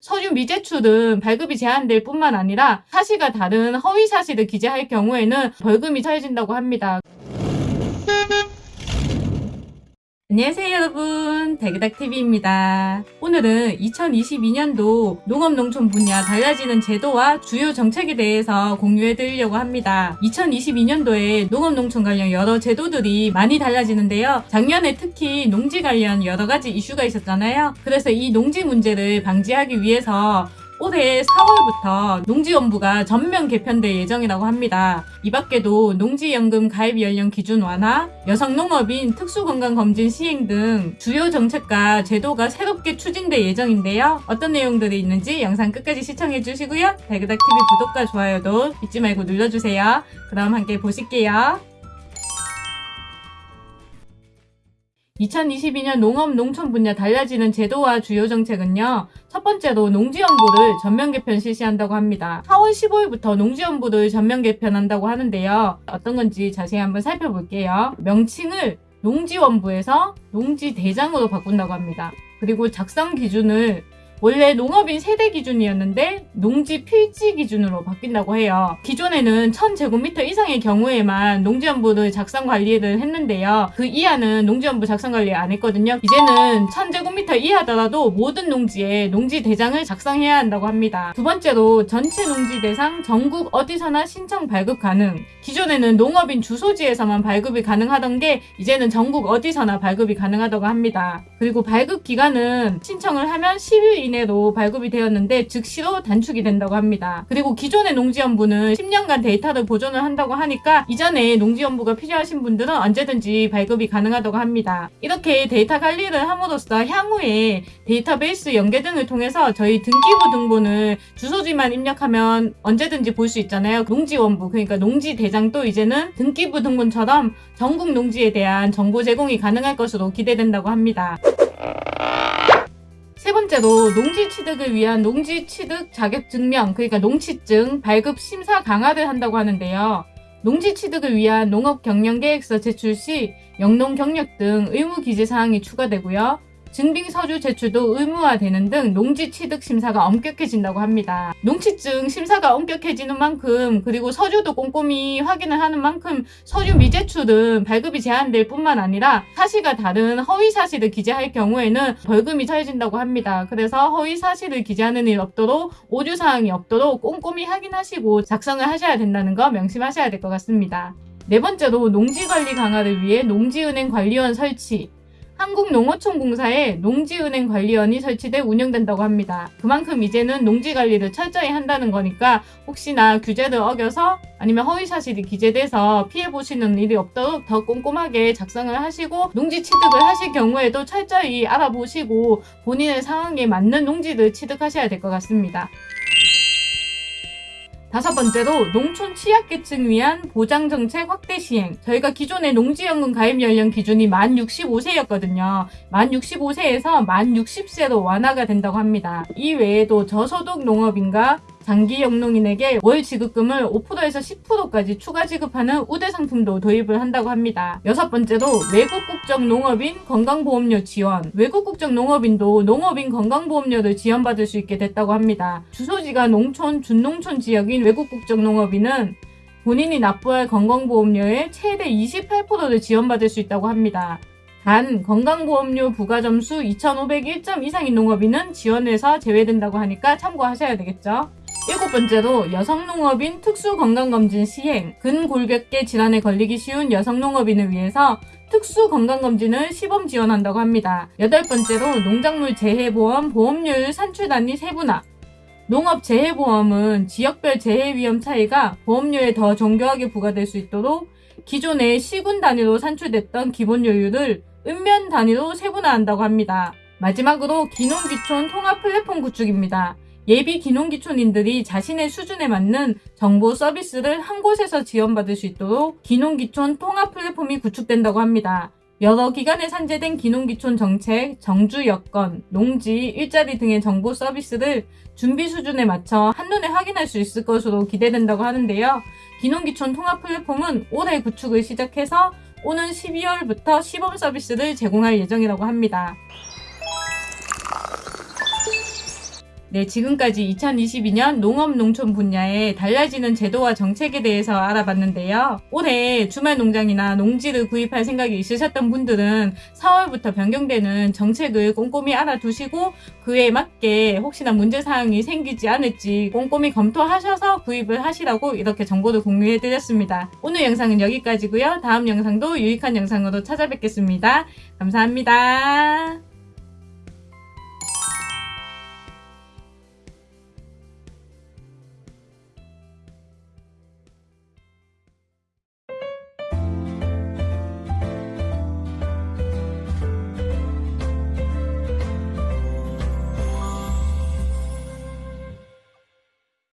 서류 미제출은 발급이 제한될 뿐만 아니라 사실과 다른 허위 사실을 기재할 경우에는 벌금이 처해진다고 합니다. 안녕하세요 여러분 대그닥TV입니다. 오늘은 2022년도 농업농촌 분야 달라지는 제도와 주요 정책에 대해서 공유해 드리려고 합니다. 2022년도에 농업농촌 관련 여러 제도들이 많이 달라지는데요. 작년에 특히 농지 관련 여러 가지 이슈가 있었잖아요. 그래서 이 농지 문제를 방지하기 위해서 올해 4월부터 농지연부가 전면 개편될 예정이라고 합니다. 이 밖에도 농지연금 가입 연령 기준 완화, 여성 농업인 특수건강검진 시행 등 주요 정책과 제도가 새롭게 추진될 예정인데요. 어떤 내용들이 있는지 영상 끝까지 시청해 주시고요. 달그닥TV 구독과 좋아요도 잊지 말고 눌러주세요. 그럼 함께 보실게요. 2022년 농업 농촌 분야 달라지는 제도와 주요 정책은요. 첫 번째로 농지연부를 전면 개편 실시한다고 합니다. 4월 15일부터 농지연부를 전면 개편한다고 하는데요. 어떤 건지 자세히 한번 살펴볼게요. 명칭을 농지원부에서 농지대장으로 바꾼다고 합니다. 그리고 작성 기준을 원래 농업인 세대 기준이었는데 농지 필지 기준으로 바뀐다고 해요. 기존에는 1000제곱미터 이상의 경우에만 농지연부를 작성 관리를 했는데요. 그 이하는 농지연부 작성 관리 안 했거든요. 이제는 1000제곱미터 이하더라도 모든 농지에 농지 대장을 작성해야 한다고 합니다. 두 번째로 전체 농지 대상 전국 어디서나 신청 발급 가능. 기존에는 농업인 주소지에서만 발급이 가능하던 게 이제는 전국 어디서나 발급이 가능하다고 합니다. 그리고 발급 기간은 신청을 하면 10일 이내로 발급이 되었는데 즉시로 단축이 된다고 합니다. 그리고 기존의 농지연부는 10년간 데이터를 보존을 한다고 하니까 이전에 농지연부가 필요하신 분들은 언제든지 발급이 가능하다고 합니다. 이렇게 데이터 관리를 함으로써 향후에 데이터베이스 연계 등을 통해서 저희 등기부 등본을 주소지만 입력하면 언제든지 볼 수 있잖아요. 농지원부 그러니까 농지대장도 이제는 등기부 등본처럼 전국 농지에 대한 정보 제공이 가능할 것으로 기대된다고 합니다. 세 번째로 농지 취득을 위한 농지 취득 자격 증명, 그러니까 농취증 발급 심사 강화를 한다고 하는데요. 농지 취득을 위한 농업 경영 계획서 제출 시 영농 경력 등 의무 기재 사항이 추가되고요. 증빙 서류 제출도 의무화되는 등 농지 취득 심사가 엄격해진다고 합니다. 농취증 심사가 엄격해지는 만큼 그리고 서류도 꼼꼼히 확인을 하는 만큼 서류 미제출은 발급이 제한될 뿐만 아니라 사실과 다른 허위 사실을 기재할 경우에는 벌금이 처해진다고 합니다. 그래서 허위 사실을 기재하는 일 없도록 오류 사항이 없도록 꼼꼼히 확인하시고 작성을 하셔야 된다는 거 명심하셔야 될 것 같습니다. 네 번째로 농지관리 강화를 위해 농지은행 관리원 설치 한국농어촌공사에 농지은행 관리원이 설치돼 운영된다고 합니다. 그만큼 이제는 농지 관리를 철저히 한다는 거니까 혹시나 규제를 어겨서 아니면 허위 사실이 기재돼서 피해 보시는 일이 없도록 더 꼼꼼하게 작성을 하시고 농지 취득을 하실 경우에도 철저히 알아보시고 본인의 상황에 맞는 농지를 취득하셔야 될 것 같습니다. 다섯 번째로 농촌 취약계층 위한 보장정책 확대 시행. 저희가 기존의 농지연금 가입 연령 기준이 만 65세였거든요. 만 65세에서 만 60세로 완화가 된다고 합니다. 이 외에도 저소득 농업인과 장기 영농인에게 월 지급금을 5%에서 10%까지 추가 지급하는 우대 상품도 도입을 한다고 합니다. 여섯 번째로 외국 국적 농업인 건강보험료 지원. 외국 국적 농업인도 농업인 건강보험료를 지원받을 수 있게 됐다고 합니다. 주소지가 농촌, 준농촌 지역인 외국 국적 농업인은 본인이 납부할 건강보험료의 최대 28%를 지원받을 수 있다고 합니다. 단 건강보험료 부가점수 2,501점 이상인 농업인은 지원에서 제외된다고 하니까 참고하셔야 되겠죠. 일곱 번째로 여성농업인 특수건강검진 시행 근골격계 질환에 걸리기 쉬운 여성농업인을 위해서 특수 건강검진을 시범 지원한다고 합니다. 여덟 번째로 농작물 재해보험 보험료율 산출 단위 세분화 농업재해보험은 지역별 재해위험 차이가 보험료에 더 정교하게 부과될 수 있도록 기존의 시군 단위로 산출됐던 기본료율을 읍면 단위로 세분화한다고 합니다. 마지막으로 기농기촌 통합 플랫폼 구축입니다. 예비 기농기촌인들이 자신의 수준에 맞는 정보 서비스를 한 곳에서 지원받을 수 있도록 기농기촌 통합 플랫폼이 구축된다고 합니다. 여러 기관에 산재된 기농기촌 정책, 정주 여건, 농지, 일자리 등의 정보 서비스를 준비 수준에 맞춰 한눈에 확인할 수 있을 것으로 기대된다고 하는데요. 기농기촌 통합 플랫폼은 올해 구축을 시작해서 오는 12월부터 시범 서비스를 제공할 예정이라고 합니다. 네, 지금까지 2022년 농업 농촌 분야의 달라지는 제도와 정책에 대해서 알아봤는데요. 올해 주말 농장이나 농지를 구입할 생각이 있으셨던 분들은 4월부터 변경되는 정책을 꼼꼼히 알아두시고 그에 맞게 혹시나 문제사항이 생기지 않을지 꼼꼼히 검토하셔서 구입을 하시라고 이렇게 정보를 공유해드렸습니다. 오늘 영상은 여기까지고요. 다음 영상도 유익한 영상으로 찾아뵙겠습니다. 감사합니다.